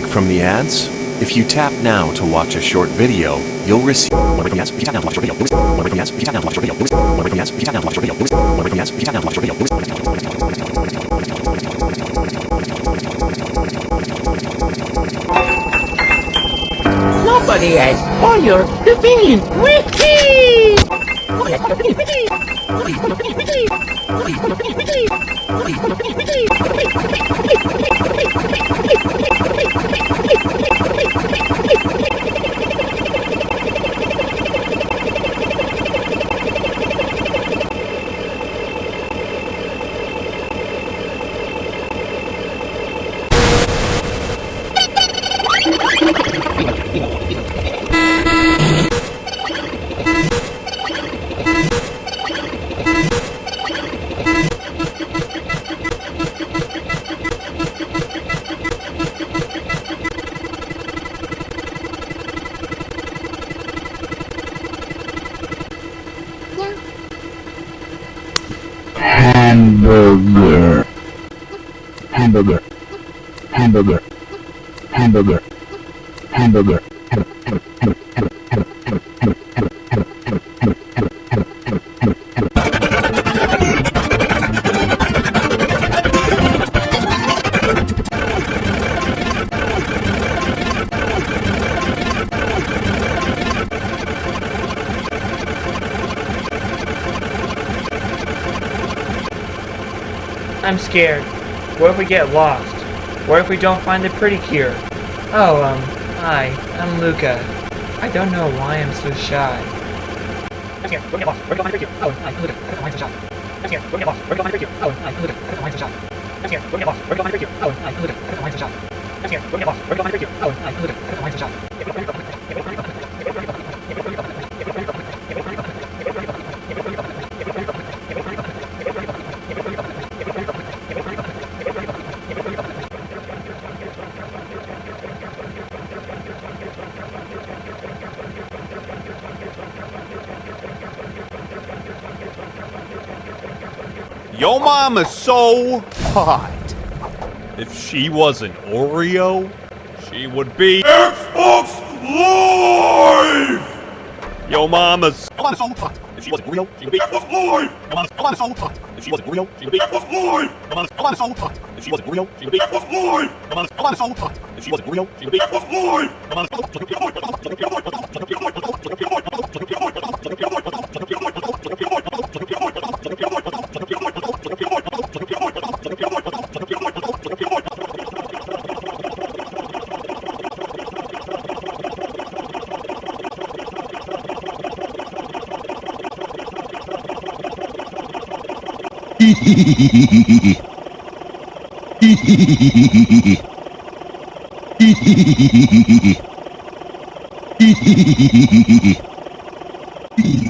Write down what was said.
break from the ads? If you tap now to watch a short video, you'll receive one from ads. If you tap now to watch a short video, one from ads. If you tap now to watch a short video, one from ads. If you tap now to watch a short video, one from ads. If you tap now to watch a short video, Nobody has all your convenient wiki! Wiki! Wiki! Wiki! Your convenient wiki! Hamburger. Hamburger. Hamburger. Hamburger. Hamburger I'm scared. What if we get lost? What if we don't find the pretty cure? Oh, um, hi, I'm Luca. I don't know why I'm so shy. I'm scared. We're gonna get lost. We're gonna find the cure. Oh, I'm Luca. I don't mind so shy. I'm scared. We're gonna get lost. We're gonna find the cure. Oh, I'm Luca. I don't mind so shy. I'm scared. We're gonna get lost. We're gonna find the cure. Oh, I'm Luca. I don't mind so shy. I'm scared. We're gonna get lost. We're gonna find the cure. Oh, I'm Luca. I don't mind so shy. Yo mama's so hot. If she was an Oreo, she would be Xbox Live! Yo mama's Yo mama's so hot. If she was an Oreo, she would be Xbox Live! Yo mama's Yo mama's so hot. If she was an Oreo, she would be Xbox Live! Yo mama's Yo mama's so hot. If she was an Oreo, she would be Xbox Live! Yo mama's Yo mama's so hot. If she was an Oreo, she would be Xbox Live! Yo mama's Hehehehe